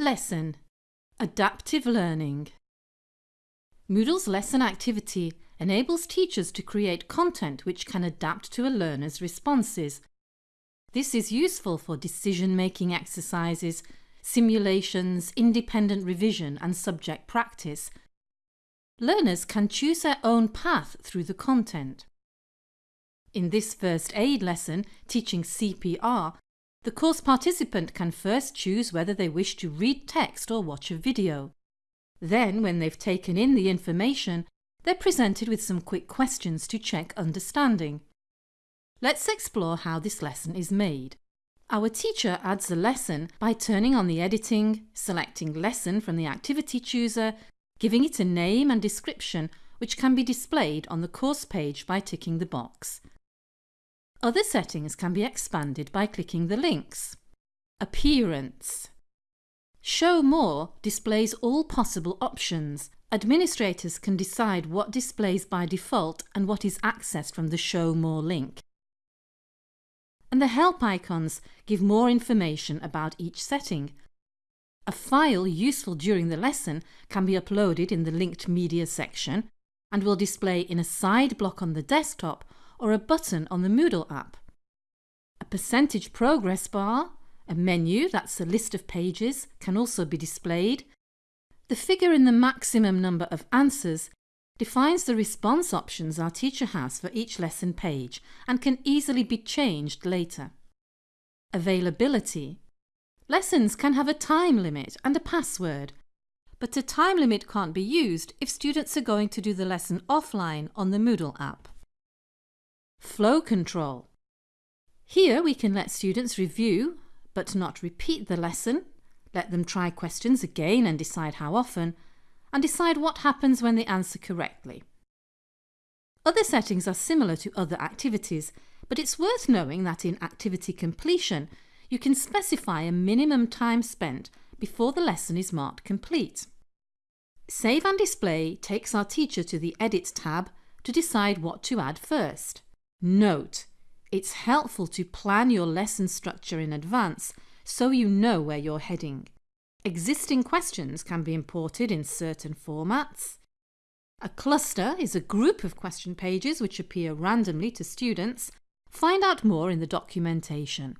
Lesson Adaptive Learning Moodle's lesson activity enables teachers to create content which can adapt to a learner's responses. This is useful for decision-making exercises, simulations, independent revision and subject practice. Learners can choose their own path through the content. In this first aid lesson, teaching CPR, the course participant can first choose whether they wish to read text or watch a video. Then, when they've taken in the information, they're presented with some quick questions to check understanding. Let's explore how this lesson is made. Our teacher adds a lesson by turning on the editing, selecting lesson from the activity chooser, giving it a name and description which can be displayed on the course page by ticking the box. Other settings can be expanded by clicking the links. Appearance Show More displays all possible options. Administrators can decide what displays by default and what is accessed from the Show More link. And the help icons give more information about each setting. A file useful during the lesson can be uploaded in the linked media section and will display in a side block on the desktop or a button on the Moodle app. A percentage progress bar, a menu that's a list of pages, can also be displayed. The figure in the maximum number of answers defines the response options our teacher has for each lesson page and can easily be changed later. Availability. Lessons can have a time limit and a password, but a time limit can't be used if students are going to do the lesson offline on the Moodle app. Flow control. Here we can let students review but not repeat the lesson, let them try questions again and decide how often, and decide what happens when they answer correctly. Other settings are similar to other activities, but it's worth knowing that in activity completion you can specify a minimum time spent before the lesson is marked complete. Save and Display takes our teacher to the Edit tab to decide what to add first. Note, it's helpful to plan your lesson structure in advance so you know where you're heading. Existing questions can be imported in certain formats. A cluster is a group of question pages which appear randomly to students. Find out more in the documentation.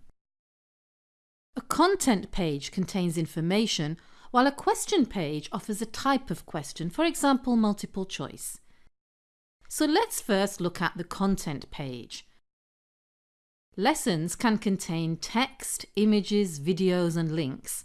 A content page contains information while a question page offers a type of question, for example multiple choice. So let's first look at the content page. Lessons can contain text, images, videos and links.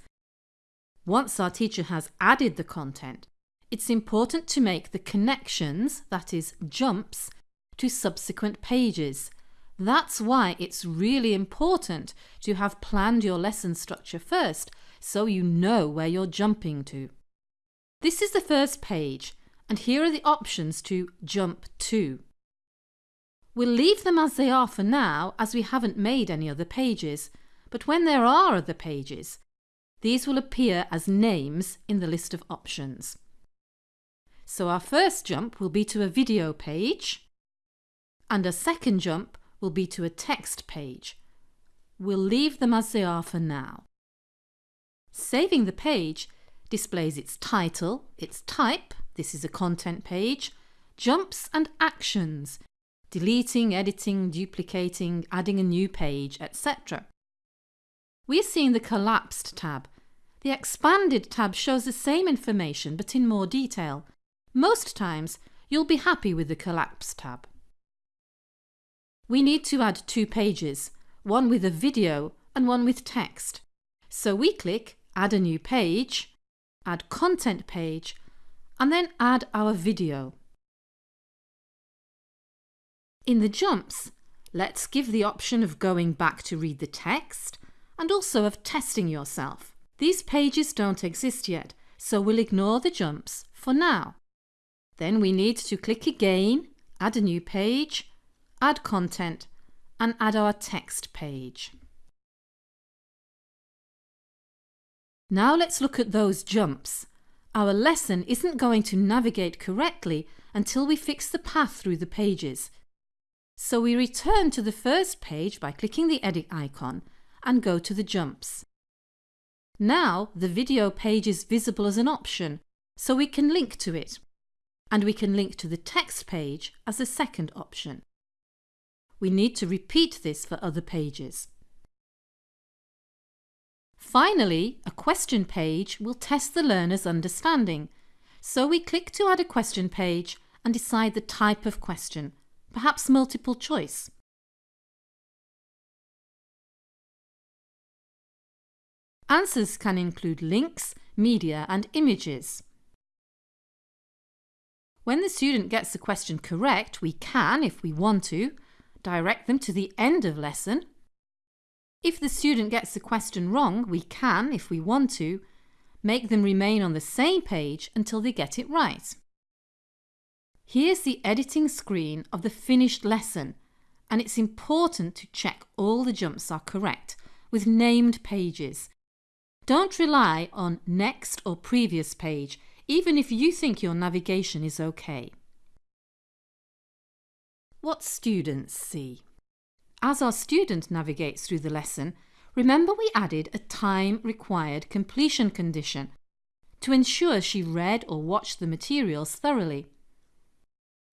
Once our teacher has added the content, it's important to make the connections, that is, jumps, to subsequent pages. That's why it's really important to have planned your lesson structure first so you know where you're jumping to. This is the first page and here are the options to jump to. We'll leave them as they are for now as we haven't made any other pages, but when there are other pages, these will appear as names in the list of options. So our first jump will be to a video page and a second jump will be to a text page. We'll leave them as they are for now. Saving the page displays its title, its type, this is a content page, jumps and actions, deleting, editing, duplicating, adding a new page, etc. We're seeing the collapsed tab. The expanded tab shows the same information but in more detail. Most times you'll be happy with the collapsed tab. We need to add two pages, one with a video and one with text. So we click Add a new page, Add content page and then add our video. In the jumps, let's give the option of going back to read the text and also of testing yourself. These pages don't exist yet, so we'll ignore the jumps for now. Then we need to click again, add a new page, add content and add our text page. Now let's look at those jumps. Our lesson isn't going to navigate correctly until we fix the path through the pages. So we return to the first page by clicking the edit icon and go to the jumps. Now the video page is visible as an option, so we can link to it. And we can link to the text page as a second option. We need to repeat this for other pages. Finally, a question page will test the learner's understanding. So we click to add a question page and decide the type of question, perhaps multiple choice. Answers can include links, media and images. When the student gets the question correct, we can, if we want to, direct them to the end of lesson. If the student gets the question wrong, we can, if we want to, make them remain on the same page until they get it right. Here's the editing screen of the finished lesson and it's important to check all the jumps are correct with named pages. Don't rely on next or previous page even if you think your navigation is okay. What students see. As our student navigates through the lesson, remember we added a time required completion condition to ensure she read or watched the materials thoroughly.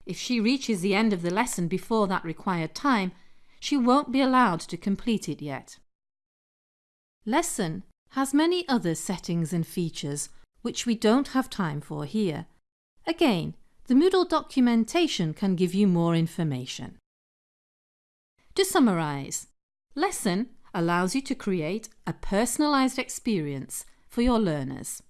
If she reaches the end of the lesson before that required time, she won't be allowed to complete it yet. Lesson has many other settings and features which we don't have time for here. Again, the Moodle documentation can give you more information. To summarise, Lesson allows you to create a personalised experience for your learners.